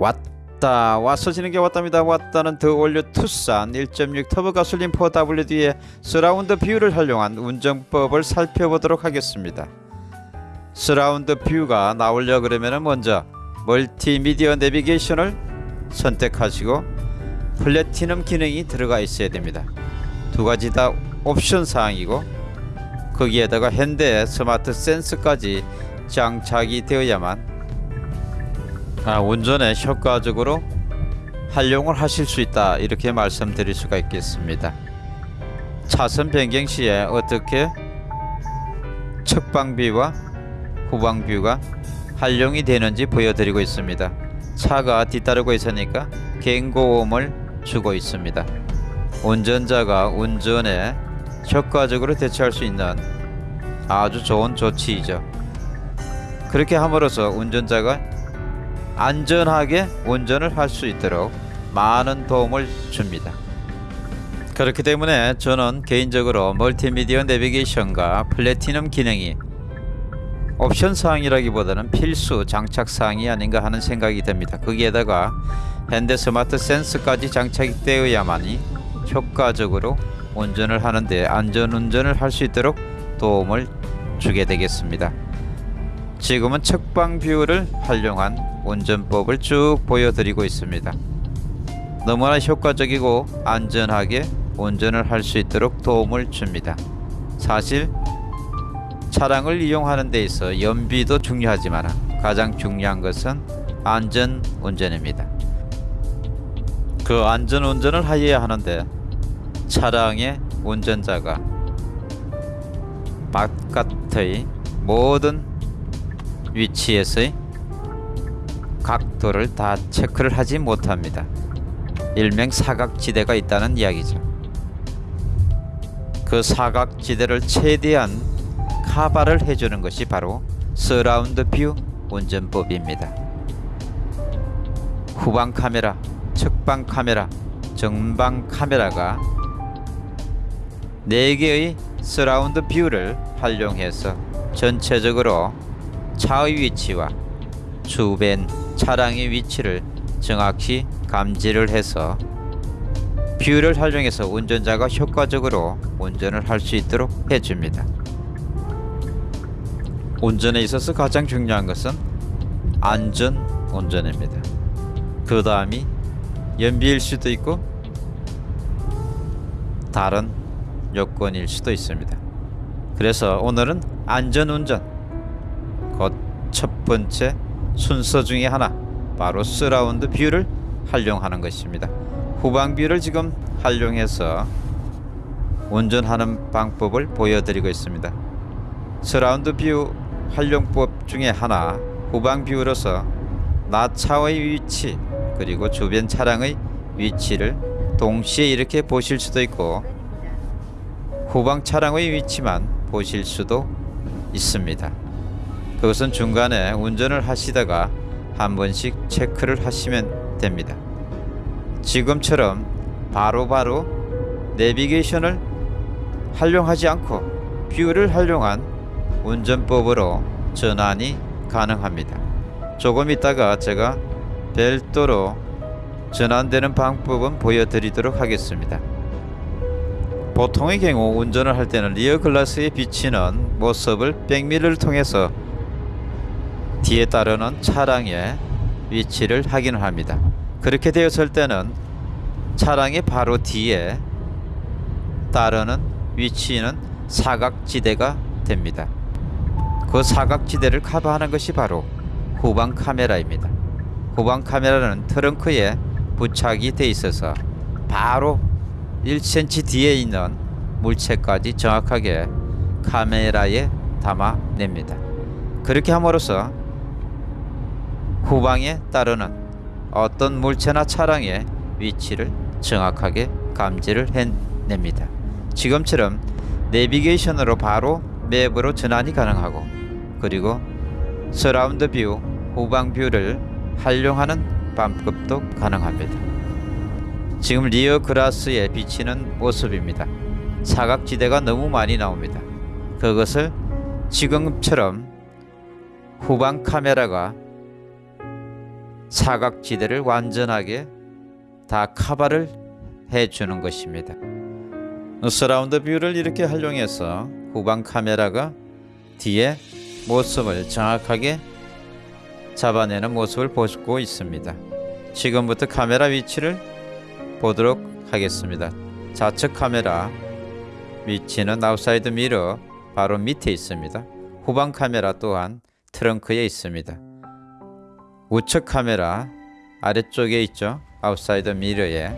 왔다. 와서 지는 게 왔답니다. 왔다는 더 올려 투싼 1.6 터보 가솔린 4WD의 서라운드 뷰를 활용한 운전법을 살펴보도록 하겠습니다. 서라운드 뷰가 나오려 그러면 먼저 멀티미디어 내비게이션을 선택하시고 플래티넘 기능이 들어가 있어야 됩니다. 두 가지 다 옵션 사항이고 거기에다가 현대 스마트 센서까지 장착이 되어야만 아, 운전에 효과적으로 활용을 하실 수 있다 이렇게 말씀드릴 수가 있겠습니다. 차선 변경 시에 어떻게 측방뷰와 후방뷰가 활용이 되는지 보여드리고 있습니다. 차가 뒤따르고 있으니까 경고음을 주고 있습니다. 운전자가 운전에 효과적으로 대처할 수 있는 아주 좋은 조치이죠. 그렇게 함으로써 운전자가 안전하게 운전을 할 수 있도록 많은 도움을 줍니다. 그렇기 때문에 저는 개인적으로 멀티미디어 내비게이션과 플래티넘 기능이 옵션 사항이라기보다는 필수 장착 사항이 아닌가 하는 생각이 듭니다. 거기에다가 현대 스마트 센스까지 장착이 되어야만이 효과적으로 운전을 하는데 안전 운전을 할 수 있도록 도움을 주게 되겠습니다. 지금은 측방 뷰를 활용한 운전법을 쭉 보여드리고 있습니다. 너무나 효과적이고 안전하게 운전을 할 수 있도록 도움을 줍니다. 사실 차량을 이용하는 데 있어 연비도 중요하지만 가장 중요한 것은 안전 운전입니다. 그 안전 운전을 하여야 하는데 차량의 운전자가 바깥의 모든 위치에서의 각도를 다 체크를 하지 못합니다. 일명 사각지대가 있다는 이야기죠. 그 사각지대를 최대한 카바를 해주는 것이 바로 surround view 운전법입니다. 후방 카메라, 측방 카메라, 전방 카메라가 4개의 surround view를 활용해서 전체적으로 차의 위치와 주변 차량의 위치를 정확히 감지를 해서 view를 활용해서 운전자가 효과적으로 운전을 할 수 있도록 해줍니다. 운전에 있어서 가장 중요한 것은 안전 운전입니다. 그 다음이 연비일 수도 있고 다른 요건일 수도 있습니다. 그래서 오늘은 안전 운전 곧 첫 번째 순서 중에 하나 바로 surround view를 활용하는 것입니다. 후방 view를 지금 활용해서 운전하는 방법을 보여드리고 있습니다. surround view 활용법 중에 하나 후방 view로서 나 차의 위치 그리고 주변 차량의 위치를 동시에 이렇게 보실 수도 있고 후방 차량의 위치만 보실 수도 있습니다. 그것은 중간에 운전을 하시다가 한 번씩 체크를 하시면 됩니다. 지금처럼 바로바로 바로 내비게이션을 활용하지 않고 view를 활용한 운전법으로 전환이 가능합니다. 조금 있다가 제가 별도로 전환되는 방법은 보여드리도록 하겠습니다. 보통의 경우 운전을 할 때는 rear glass에 비치는 모습을 백미러를 통해서 뒤에 따르는 차량의 위치를 확인을 합니다. 그렇게 되었을 때는 차량의 바로 뒤에 따르는 위치는 사각지대가 됩니다. 그 사각지대를 커버하는 것이 바로 후방 카메라입니다. 후방 카메라는 트렁크에 부착이 돼 있어서 바로 1cm 뒤에 있는 물체까지 정확하게 카메라에 담아냅니다. 그렇게 함으로써 후방에 따르는 어떤 물체나 차량의 위치를 정확하게 감지를 해냅니다. 지금처럼 내비게이션으로 바로 map으로 전환이 가능하고 그리고 surround view, 후방 view를 활용하는 방법도 가능합니다. 지금 rear glass에 비치는 모습입니다. 사각지대가 너무 많이 나옵니다. 그것을 지금처럼 후방 카메라가 사각지대를 완전하게 다 커버를 해주는 것입니다. surround view를 이렇게 활용해서 후방 카메라가 뒤에 모습을 정확하게 잡아내는 모습을 보고 있습니다. 지금부터 카메라 위치를 보도록 하겠습니다. 좌측 카메라 위치는 outside mirror 바로 밑에 있습니다. 후방 카메라 또한 트렁크에 있습니다. 우측 카메라 아래쪽에 있죠. outside mirror에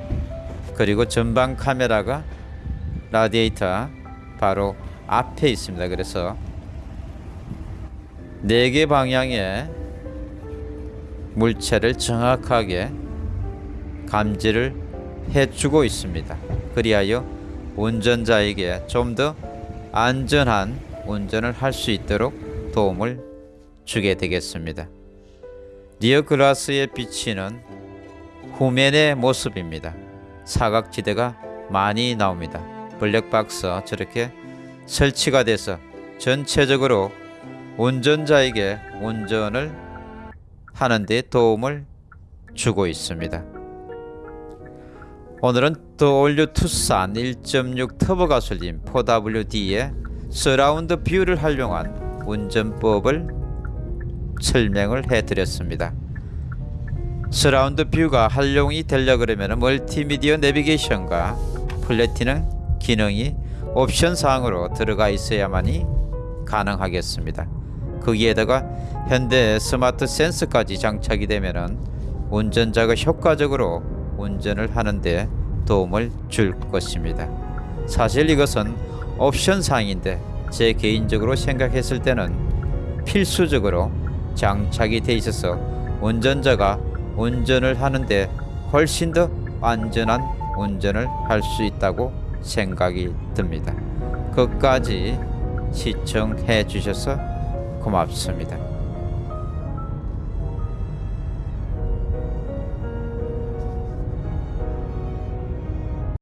그리고 전방 카메라가 라디에이터 바로 앞에 있습니다. 그래서 네 개 방향의 물체를 정확하게 감지를 해주고 있습니다. 그리하여 운전자에게 좀 더 안전한 운전을 할 수 있도록 도움을 주게 되겠습니다. 리어 글라스에 비치는 후면의 모습입니다. 사각지대가 많이 나옵니다. 블랙박스 저렇게 설치가 돼서 전체적으로 운전자에게 운전을 하는 데 도움을 주고 있습니다. 오늘은 더 올 뉴 투싼 1.6 터보 가솔린 4WD의 surround view를 활용한 운전법을 설명을 해드렸습니다. surround view가 활용이 되려 그러면 멀티미디어 내비게이션과 플래티넘 기능이 옵션 사항으로 들어가 있어야만이 가능하겠습니다. 거기에다가 현대 스마트 센서까지 장착이 되면은 운전자가 효과적으로 운전을 하는데 도움을 줄 것입니다. 사실 이것은 옵션 사항인데 제 개인적으로 생각했을 때는 필수적으로 장착이 돼 있어서 운전자가 운전을 하는데 훨씬 더 안전한 운전을 할 수 있다고 생각이 듭니다. 끝까지 시청해 주셔서 고맙습니다.